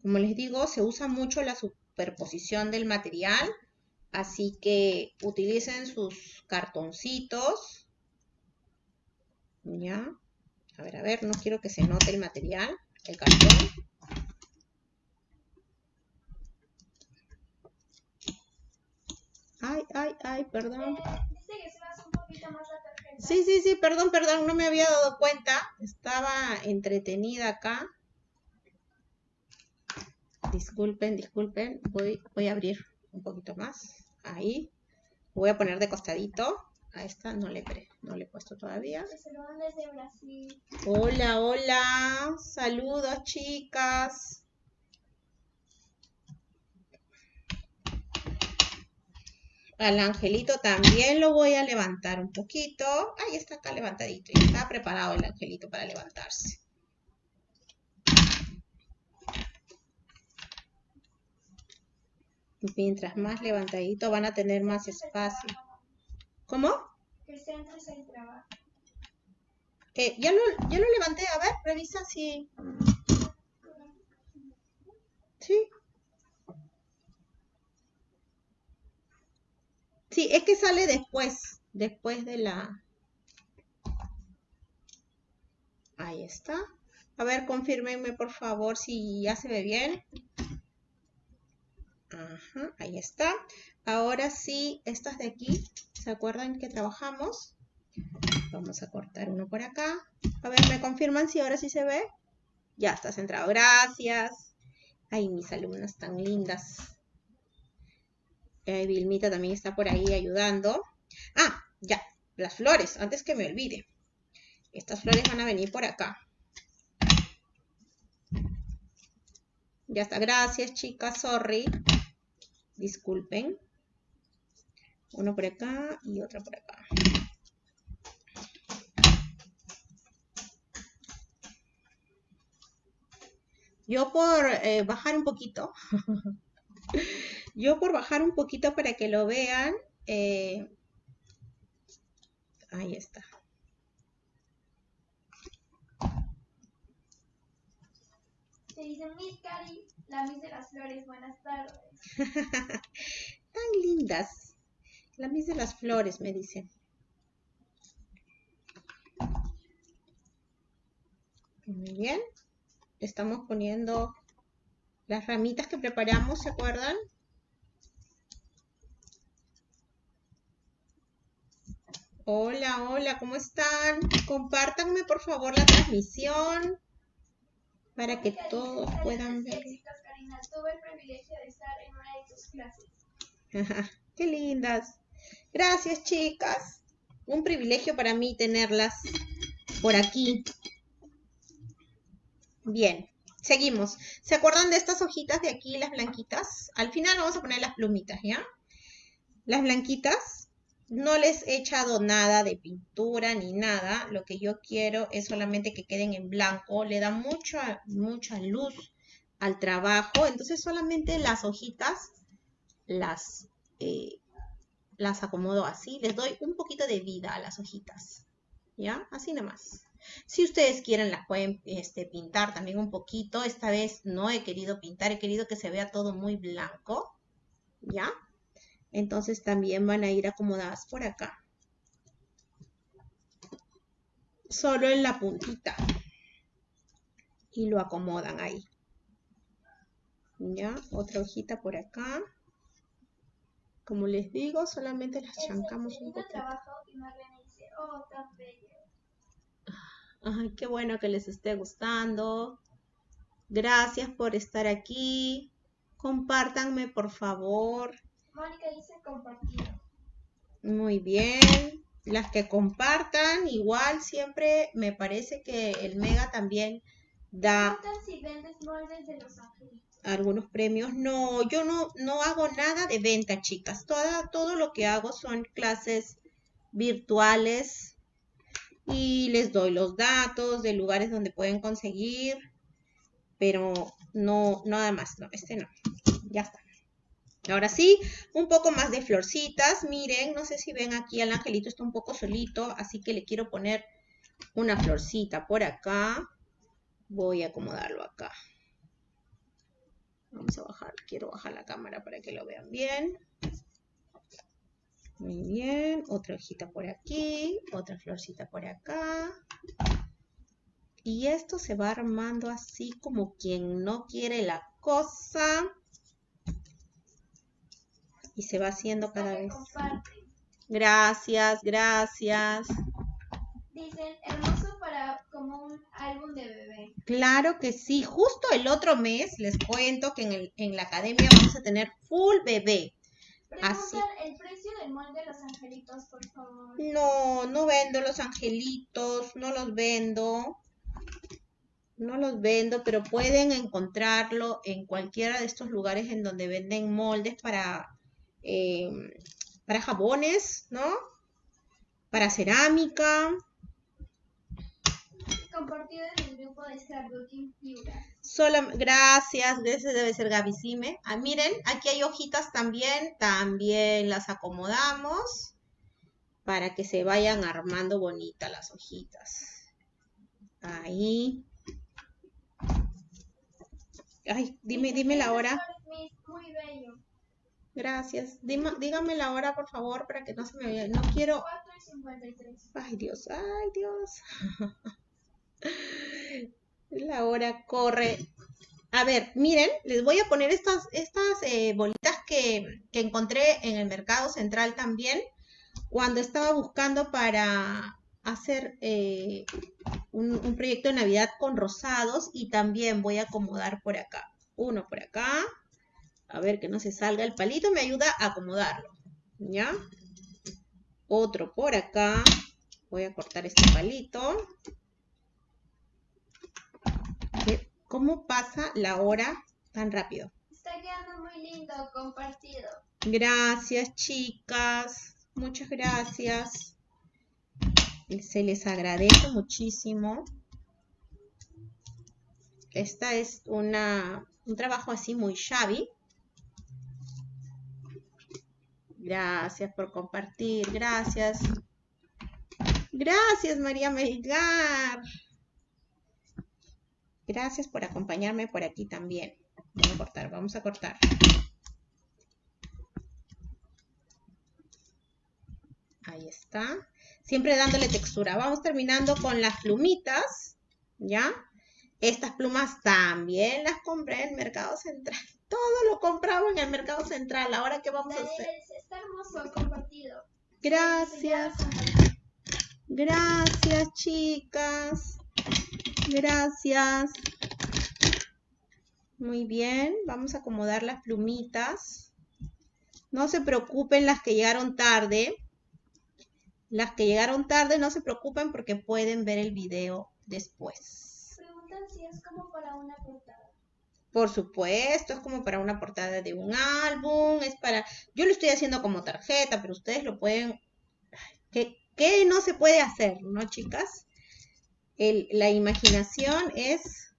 Como les digo, se usa mucho la superposición del material, así que utilicen sus cartoncitos. Ya, a ver, a ver, no quiero que se note el material, el cartón. Ay, ay, ay, perdón. Eh, un poquito más Sí, sí, sí, perdón, perdón, no me había dado cuenta. Estaba entretenida acá. Disculpen, disculpen. Voy, voy a abrir un poquito más. Ahí. Voy a poner de costadito. A esta no le, no le he puesto todavía. Hola, hola. Saludos, chicas. Al angelito también lo voy a levantar un poquito. Ahí está acá levantadito. Ya está preparado el angelito para levantarse. Mientras más levantadito van a tener más espacio. ¿Cómo? Que centro se trabajo. Eh, ya, lo, ya lo levanté. A ver, revisa si... Sí. Sí, es que sale después, después de la... Ahí está. A ver, confírmenme por favor si ya se ve bien. Ajá, ahí está. Ahora sí, estas de aquí, ¿se acuerdan que trabajamos? Vamos a cortar uno por acá. A ver, ¿me confirman si ahora sí se ve? Ya está centrado. Gracias. Ay, mis alumnas tan lindas. Eh, Vilmita también está por ahí ayudando. Ah, ya. Las flores, antes que me olvide. Estas flores van a venir por acá. Ya está. Gracias, chicas. Sorry. Disculpen. Uno por acá y otro por acá. Yo por eh, bajar un poquito, yo por bajar un poquito para que lo vean, eh, ahí está. Se dice Miss Cari, la Miss de las Flores, buenas tardes. Tan lindas. La Miss de las Flores, me dicen. Muy bien estamos poniendo las ramitas que preparamos, ¿se acuerdan? Hola, hola, ¿cómo están? Compártanme por favor la transmisión para que todos puedan ver. tuve el privilegio de estar en una de tus clases. Qué lindas. Gracias, chicas. Un privilegio para mí tenerlas por aquí. Bien, seguimos. ¿Se acuerdan de estas hojitas de aquí, las blanquitas? Al final vamos a poner las plumitas, ¿ya? Las blanquitas, no les he echado nada de pintura ni nada. Lo que yo quiero es solamente que queden en blanco. Le da mucha, mucha luz al trabajo. Entonces solamente las hojitas las, eh, las acomodo así. Les doy un poquito de vida a las hojitas. ¿Ya? Así nomás. Si ustedes quieren, las pueden este, pintar también un poquito. Esta vez no he querido pintar, he querido que se vea todo muy blanco. ¿Ya? Entonces también van a ir acomodadas por acá. Solo en la puntita. Y lo acomodan ahí. ¿Ya? Otra hojita por acá. Como les digo, solamente las chancamos un poquito. oh, Ay, qué bueno que les esté gustando. Gracias por estar aquí. Compártanme, por favor. Mónica dice. Muy bien. Las que compartan, igual siempre me parece que el Mega también da si vendes moldes de los algunos premios. No, yo no, no hago nada de venta, chicas. Toda, todo lo que hago son clases virtuales y les doy los datos de lugares donde pueden conseguir, pero no, nada más, no, este no, ya está. Ahora sí, un poco más de florcitas, miren, no sé si ven aquí el angelito está un poco solito, así que le quiero poner una florcita por acá. Voy a acomodarlo acá. Vamos a bajar, quiero bajar la cámara para que lo vean bien. Muy bien, otra hojita por aquí, otra florcita por acá. Y esto se va armando así como quien no quiere la cosa. Y se va haciendo cada vez. Gracias, gracias. Dicen, hermoso para como un álbum de bebé. Claro que sí. Justo el otro mes les cuento que en, en la academia vamos a tener full bebé. Así. el precio del molde de los angelitos, por favor. No, no vendo los angelitos, no los vendo. No los vendo, pero pueden encontrarlo en cualquiera de estos lugares en donde venden moldes para, em, para jabones, ¿no? Para cerámica. Compartido en el grupo de Scrapbooking Piura. Solo, gracias, ese debe ser Gabicime. Ah, miren, aquí hay hojitas también, también las acomodamos para que se vayan armando bonitas las hojitas. Ahí. Ay, dime, dime la hora. Muy bello. Gracias. Dígame la hora, por favor, para que no se me vaya. No quiero... 4 y 53. Ay, Dios, ay, Dios. La hora corre. A ver, miren, les voy a poner estas, estas eh, bolitas que, encontré en el mercado central también cuando estaba buscando para hacer eh, un, un proyecto de Navidad con rosados y también voy a acomodar por acá. Uno por acá. A ver que no se salga el palito, me ayuda a acomodarlo. ¿Ya? Otro por acá. Voy a cortar este palito. ¿Cómo pasa la hora tan rápido? Está quedando muy lindo, compartido. Gracias, chicas. Muchas gracias. Se les agradece muchísimo. Esta es una, un trabajo así muy shabby. Gracias por compartir. Gracias. Gracias, María Melgar. Gracias por acompañarme por aquí también. Vamos a cortar, vamos a cortar. Ahí está. Siempre dándole textura. Vamos terminando con las plumitas. ¿Ya? Estas plumas también las compré en el Mercado Central. Todo lo compraba en el Mercado Central. Ahora, ¿qué vamos a hacer? Está hermoso, compartido. Gracias. Gracias, chicas. Gracias. Muy bien, vamos a acomodar las plumitas. No se preocupen las que llegaron tarde. Las que llegaron tarde no se preocupen porque pueden ver el video después. Preguntan si es como para una. Por supuesto, es como para una portada de un álbum, es para... Yo lo estoy haciendo como tarjeta, pero ustedes lo pueden... ¿Qué, no se puede hacer, no, chicas? la imaginación es,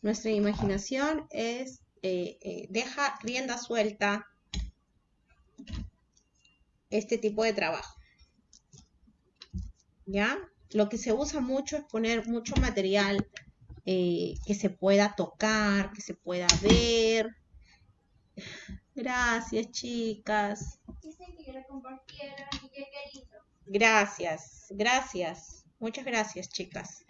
nuestra imaginación es, eh, eh, deja rienda suelta este tipo de trabajo. ¿Ya? Lo que se usa mucho es poner mucho material eh, que se pueda tocar, que se pueda ver. Gracias, chicas. Dicen que la y. Gracias, gracias. Muchas gracias, chicas.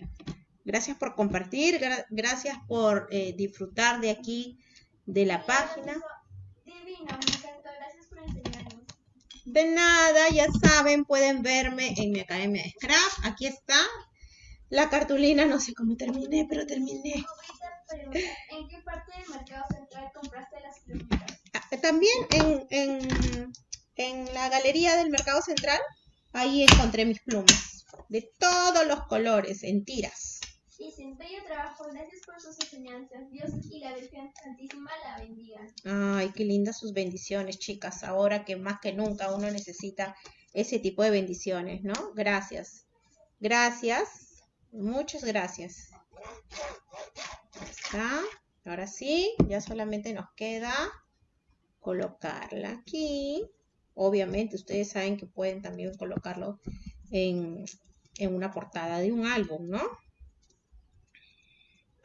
Gracias por compartir, gracias por eh, disfrutar de aquí, de la página. Divino, me encantó. Gracias por enseñarnos. De nada, ya saben, pueden verme en mi academia de Scrap. Aquí está. La cartulina, no sé cómo terminé, pero terminé. ¿En qué parte del mercado central compraste las plumitas? Ah, también en, en, en la galería del mercado central, ahí encontré mis plumas de todos los colores, en tiras. sin bello trabajo, gracias por sus enseñanzas. Dios y la Virgen Santísima la bendigan. Ay, qué lindas sus bendiciones, chicas. Ahora que más que nunca uno necesita ese tipo de bendiciones, ¿no? Gracias. Gracias. Muchas gracias. Está. Ahora sí, ya solamente nos queda colocarla aquí. Obviamente, ustedes saben que pueden también colocarlo en, en una portada de un álbum, ¿no?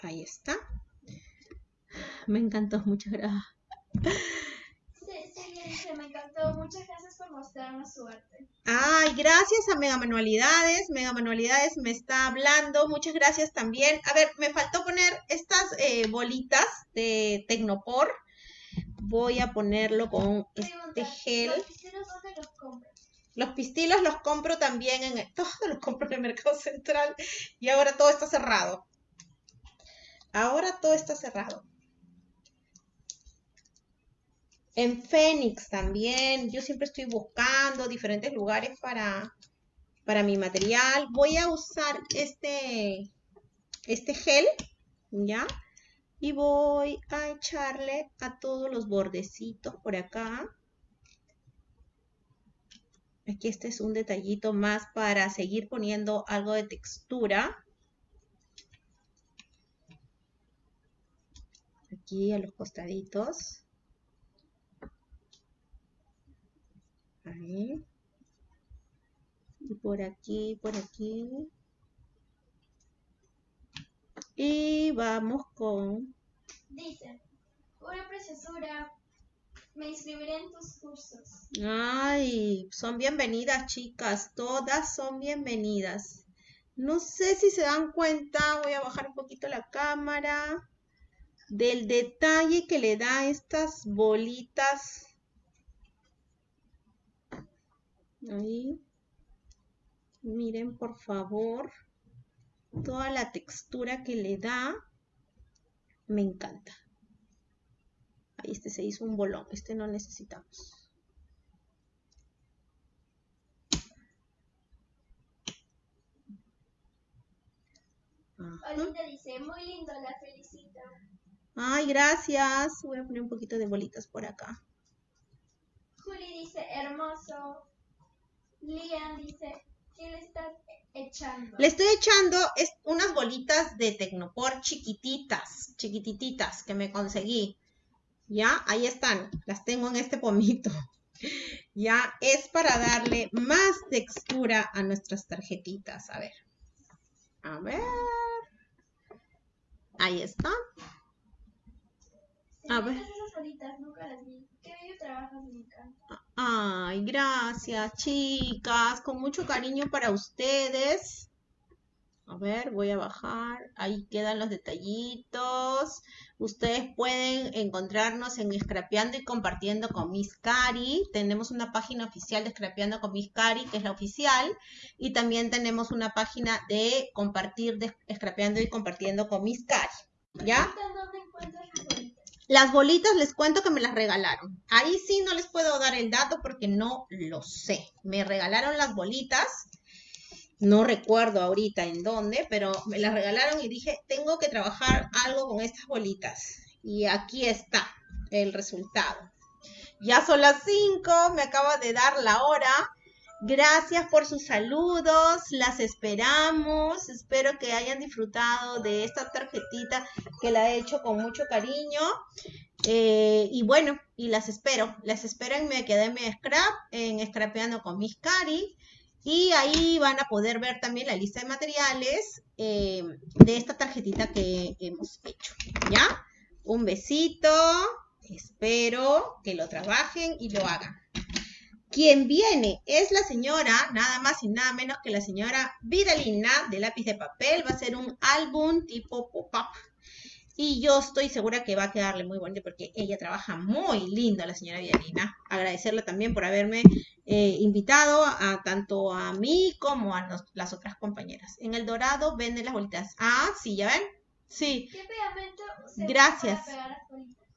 Ahí está. Me encantó, muchas gracias. Sí, me encantó. Muchas gracias por mostrarnos su arte. Ay, gracias a Mega Manualidades. Mega Manualidades me está hablando. Muchas gracias también. A ver, me faltó poner estas eh, bolitas de Tecnopor. Voy a ponerlo con este gel. ¿Dónde los compras? Los pistilos los compro también en... Todos los compro en el Mercado Central y ahora todo está cerrado. Ahora todo está cerrado. En Fénix también. Yo siempre estoy buscando diferentes lugares para, para mi material. Voy a usar este, este gel, ¿ya? Y voy a echarle a todos los bordecitos por acá. Aquí este es un detallito más para seguir poniendo algo de textura. Aquí a los costaditos. Ahí. Y por aquí, por aquí. Y vamos con... Dice, una preciosura me inscribiré en tus cursos. Ay, son bienvenidas, chicas. Todas son bienvenidas. No sé si se dan cuenta, voy a bajar un poquito la cámara, del detalle que le da estas bolitas. Ahí. Miren, por favor, toda la textura que le da. Me encanta. Ahí este se hizo un bolón. Este no necesitamos. Olinda dice, muy lindo, la felicito. Ay, gracias. Voy a poner un poquito de bolitas por acá. Juli dice, hermoso. Lian dice, ¿qué le estás echando? Le estoy echando es, unas bolitas de Tecnopor chiquititas, chiquititas que me conseguí. Ya, ahí están. Las tengo en este pomito. Ya, es para darle más textura a nuestras tarjetitas. A ver. A ver. Ahí está. A ver. Esas bolitas, nunca las vi. Qué bello trabajas, me encanta. Ay, gracias, chicas. Con mucho cariño para ustedes. A ver, voy a bajar. Ahí quedan los detallitos. Ustedes pueden encontrarnos en Scrapeando y Compartiendo con Miss Cari. Tenemos una página oficial de Scrapeando con Miss Cari, que es la oficial. Y también tenemos una página de compartir, de Scrapeando y Compartiendo con Miss Cari. ¿Ya? ¿Dónde encuentras las bolitas? Las bolitas les cuento que me las regalaron. Ahí sí no les puedo dar el dato porque no lo sé. Me regalaron las bolitas no recuerdo ahorita en dónde, pero me las regalaron y dije, tengo que trabajar algo con estas bolitas. Y aquí está el resultado. Ya son las 5, me acaba de dar la hora. Gracias por sus saludos, las esperamos. Espero que hayan disfrutado de esta tarjetita que la he hecho con mucho cariño. Eh, y bueno, y las espero. Las espero en mi Academia Scrap, en Scrapeando con mis Cari. Y ahí van a poder ver también la lista de materiales eh, de esta tarjetita que hemos hecho. ¿Ya? Un besito. Espero que lo trabajen y lo hagan. Quien viene es la señora, nada más y nada menos que la señora Vidalina de lápiz de papel. Va a ser un álbum tipo pop-up y yo estoy segura que va a quedarle muy bonito porque ella trabaja muy lindo, la señora Villarina. Agradecerle también por haberme eh, invitado a tanto a mí como a las otras compañeras. En el dorado venden las bolitas. Ah, sí, ¿ya ven? Sí. ¿Qué pegamento Gracias. para pegar las bolitas?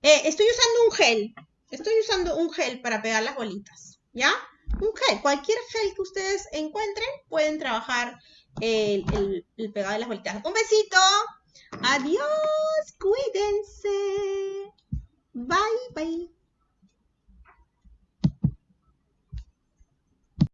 Eh, estoy usando un gel. Estoy usando un gel para pegar las bolitas. ¿Ya? Un gel. Cualquier gel que ustedes encuentren pueden trabajar el, el, pegado de las bolitas. Un besito. Adiós, cuídense. Bye, bye.